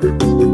trumpets.